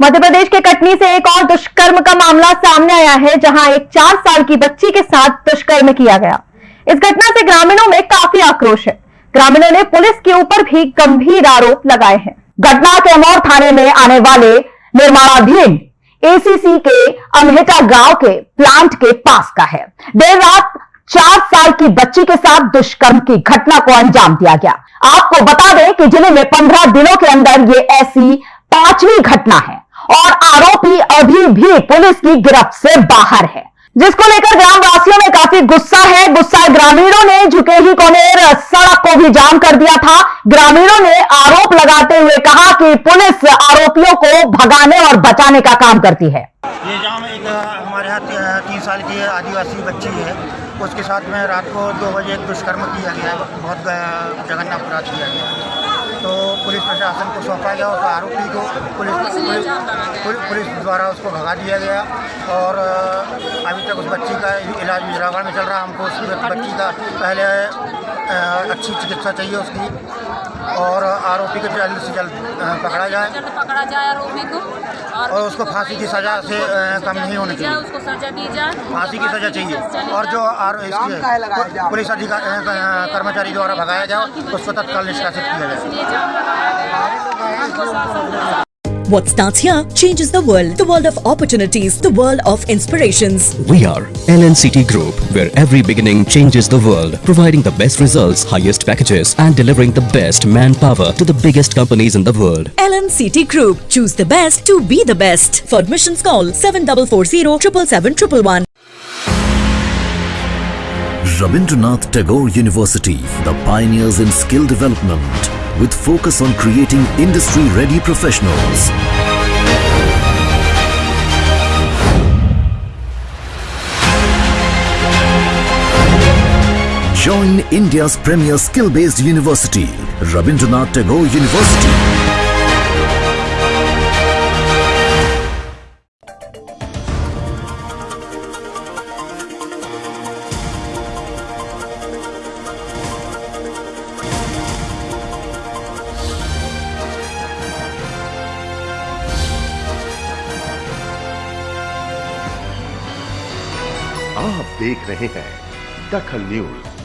मध्य प्रदेश के कटनी से एक और दुष्कर्म का मामला सामने आया है, जहाँ एक चार साल की बच्ची के साथ दुष्कर्म किया गया। इस घटना से ग्रामीणों में काफ़ी आक्रोश है। ग्रामीणों ने पुलिस के ऊपर भी गंभीर आरोप लगाए हैं। घटना कैमौर थाने में आने वाले निर्माणाधीन एसीसी के अमहेटा गाँव के प्लांट के पास का है। देर रात चार साल की बच्ची के साथ दुष्कर्म की घटना को अंजाम दिया गया। आपको बता दें कि ज़िले में पंद्रह दिनों के अंदर ये ऐसी पांचवी घटना है। और आरोपी अभी भी पुलिस की गिरफ्त से बाहर है। जिसको लेकर ग्रामवासियों में काफ़ी गुस्सा है। गुस्सा ग्रामीणों ने, झुके ही कोनेर सड़क को भी जाम कर दिया था। ग्रामीणों ने आरोप लगाते हुए कहा कि पुलिस आरोपियों को भगाने और बचाने का काम करती है। ये जाम एक हमारे यहाँ तीन साल की आदिवासी बच्ची है। उसके साथ में रात को दो बजे दुष्कर्म किया गया। बहुत जघन्य अपराध किया गया। तो पुलिस प्रशासन को सौंपा गया उस आरोपी को पुलिस पुलिस पुलिस- द्वारा उसको भगा दिया गया और अभी तक उस बच्ची का इलाज विजरावा में चल रहा है। हमको उसकी बच्ची का पहले अच्छी चिकित्सा चाहिए उसकी। और आरोपी को जल्द से जल्द पकड़ा जाए। जल्द पकड़ा जाए आरोपी को और, और उसको फांसी की सजा से कम नहीं होनी चाहिए। उसको सजा दी जाए। फांसी की सजा चाहिए। और जो। आर पुलिस अधिकारी कर्मचारी द्वारा भगाया जाए उसको तत्काल निष्कासित किया जाए। What starts here changes the world. The world of opportunities. The world of inspirations. We are LNCT Group, where every beginning changes the world. Providing the best results, highest packages and delivering the best manpower to the biggest companies in the world. LNCT Group. Choose the best to be the best. For admissions call 7440 777 Rabindranath Tagore University, the pioneers in skill development, with focus on creating industry-ready professionals. Join India's premier skill-based university, Rabindranath Tagore University. आप देख रहे हैं दखल news.